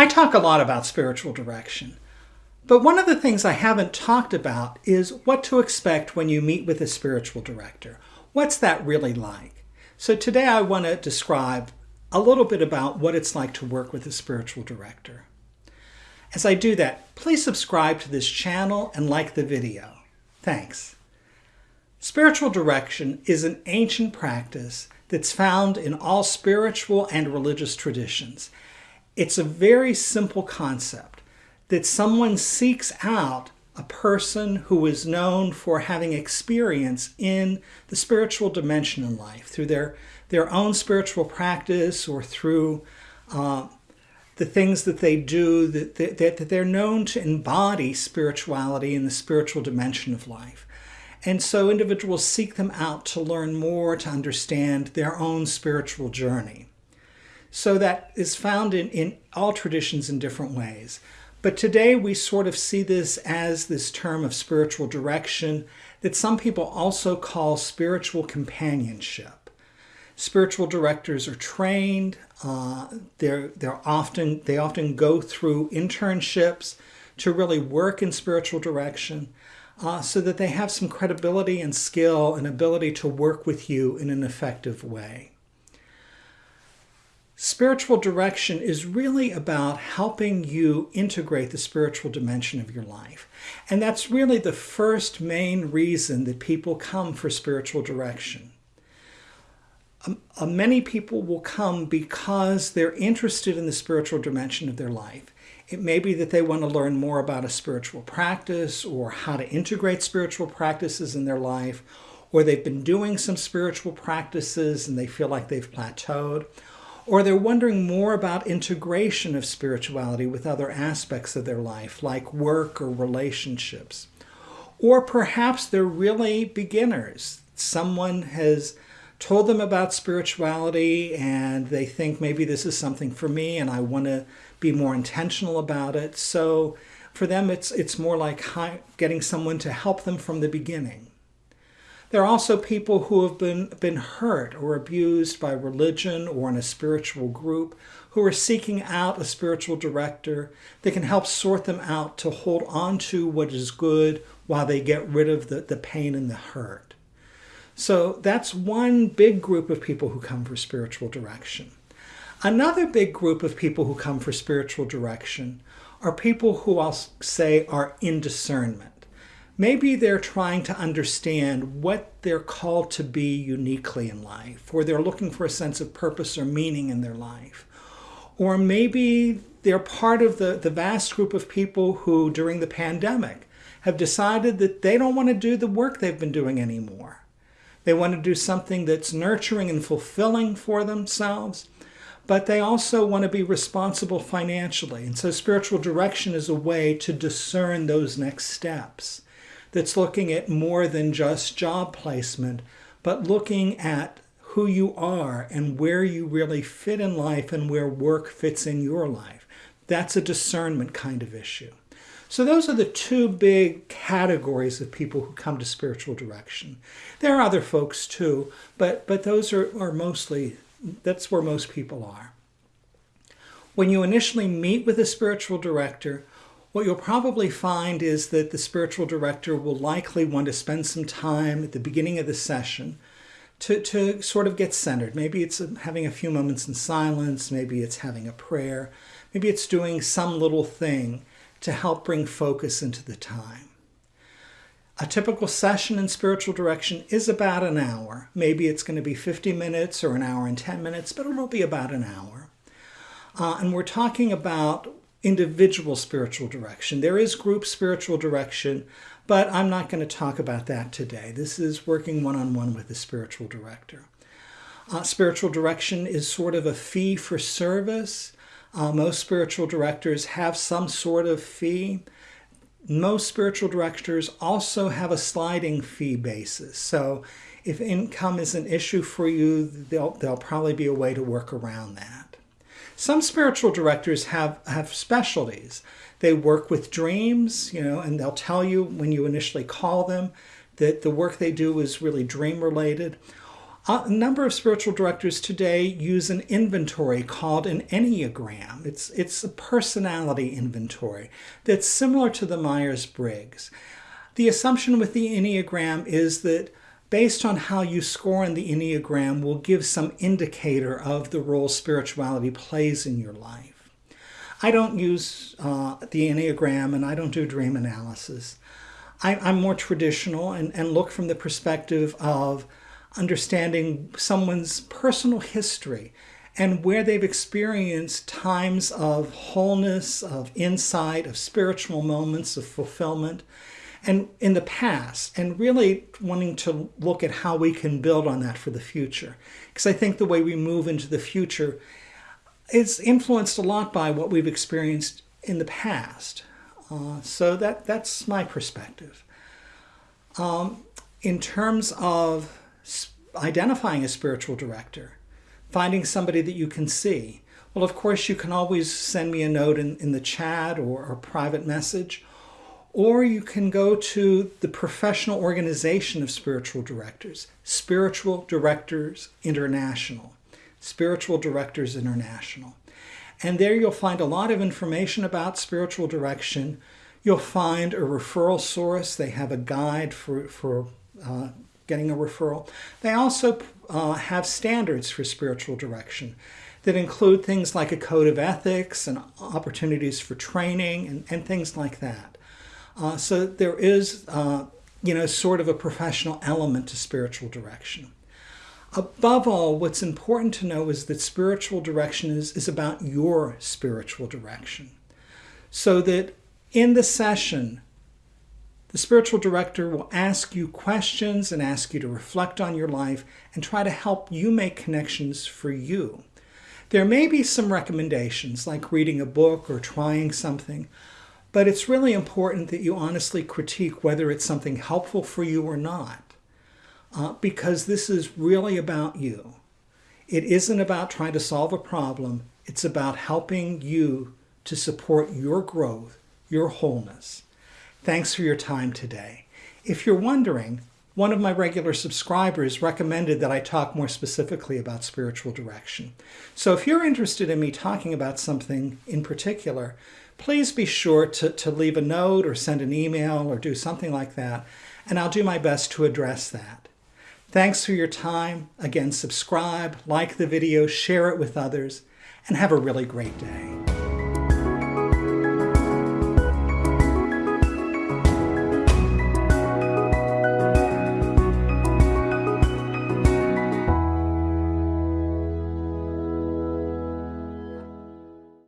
I talk a lot about spiritual direction, but one of the things I haven't talked about is what to expect when you meet with a spiritual director. What's that really like? So today I want to describe a little bit about what it's like to work with a spiritual director. As I do that, please subscribe to this channel and like the video. Thanks. Spiritual direction is an ancient practice that's found in all spiritual and religious traditions. It's a very simple concept that someone seeks out a person who is known for having experience in the spiritual dimension in life through their, their own spiritual practice or through uh, the things that they do, that, that, that they're known to embody spirituality in the spiritual dimension of life. And so individuals seek them out to learn more, to understand their own spiritual journey. So that is found in, in all traditions in different ways. But today we sort of see this as this term of spiritual direction that some people also call spiritual companionship. Spiritual directors are trained. Uh, they're, they're often, they often go through internships to really work in spiritual direction uh, so that they have some credibility and skill and ability to work with you in an effective way. Spiritual direction is really about helping you integrate the spiritual dimension of your life. And that's really the first main reason that people come for spiritual direction. Um, uh, many people will come because they're interested in the spiritual dimension of their life. It may be that they want to learn more about a spiritual practice or how to integrate spiritual practices in their life, or they've been doing some spiritual practices and they feel like they've plateaued or they're wondering more about integration of spirituality with other aspects of their life, like work or relationships. Or perhaps they're really beginners. Someone has told them about spirituality and they think maybe this is something for me and I want to be more intentional about it. So for them, it's, it's more like getting someone to help them from the beginning. There are also people who have been, been hurt or abused by religion or in a spiritual group who are seeking out a spiritual director that can help sort them out to hold on to what is good while they get rid of the, the pain and the hurt. So that's one big group of people who come for spiritual direction. Another big group of people who come for spiritual direction are people who I'll say are in discernment. Maybe they're trying to understand what they're called to be uniquely in life, or they're looking for a sense of purpose or meaning in their life. Or maybe they're part of the, the vast group of people who, during the pandemic, have decided that they don't want to do the work they've been doing anymore. They want to do something that's nurturing and fulfilling for themselves, but they also want to be responsible financially. And so spiritual direction is a way to discern those next steps that's looking at more than just job placement, but looking at who you are and where you really fit in life and where work fits in your life. That's a discernment kind of issue. So those are the two big categories of people who come to spiritual direction. There are other folks too, but, but those are, are mostly, that's where most people are. When you initially meet with a spiritual director, what you'll probably find is that the spiritual director will likely want to spend some time at the beginning of the session to, to sort of get centered. Maybe it's having a few moments in silence, maybe it's having a prayer, maybe it's doing some little thing to help bring focus into the time. A typical session in spiritual direction is about an hour. Maybe it's going to be 50 minutes or an hour and 10 minutes, but it'll be about an hour. Uh, and we're talking about individual spiritual direction. There is group spiritual direction, but I'm not going to talk about that today. This is working one-on-one -on -one with the spiritual director. Uh, spiritual direction is sort of a fee for service. Uh, most spiritual directors have some sort of fee. Most spiritual directors also have a sliding fee basis. So if income is an issue for you, there'll probably be a way to work around that. Some spiritual directors have, have specialties. They work with dreams, you know, and they'll tell you when you initially call them that the work they do is really dream related. A number of spiritual directors today use an inventory called an Enneagram. It's, it's a personality inventory that's similar to the Myers-Briggs. The assumption with the Enneagram is that based on how you score in the Enneagram will give some indicator of the role spirituality plays in your life. I don't use uh, the Enneagram and I don't do dream analysis. I, am more traditional and, and look from the perspective of understanding someone's personal history and where they've experienced times of wholeness, of insight, of spiritual moments, of fulfillment, and in the past, and really wanting to look at how we can build on that for the future. Because I think the way we move into the future is influenced a lot by what we've experienced in the past. Uh, so that that's my perspective. Um, in terms of identifying a spiritual director, finding somebody that you can see. Well, of course, you can always send me a note in, in the chat or a private message, or you can go to the professional organization of spiritual directors, Spiritual Directors International, Spiritual Directors International. And there you'll find a lot of information about spiritual direction. You'll find a referral source. They have a guide for, for uh, getting a referral. They also uh, have standards for spiritual direction that include things like a code of ethics and opportunities for training and, and things like that. Uh, so there is, uh, you know, sort of a professional element to spiritual direction. Above all, what's important to know is that spiritual direction is, is about your spiritual direction. So that in the session, the spiritual director will ask you questions and ask you to reflect on your life and try to help you make connections for you. There may be some recommendations like reading a book or trying something, but it's really important that you honestly critique whether it's something helpful for you or not, uh, because this is really about you. It isn't about trying to solve a problem. It's about helping you to support your growth, your wholeness. Thanks for your time today. If you're wondering, one of my regular subscribers recommended that I talk more specifically about spiritual direction. So if you're interested in me talking about something in particular, please be sure to, to leave a note or send an email or do something like that, and I'll do my best to address that. Thanks for your time. Again, subscribe, like the video, share it with others, and have a really great day.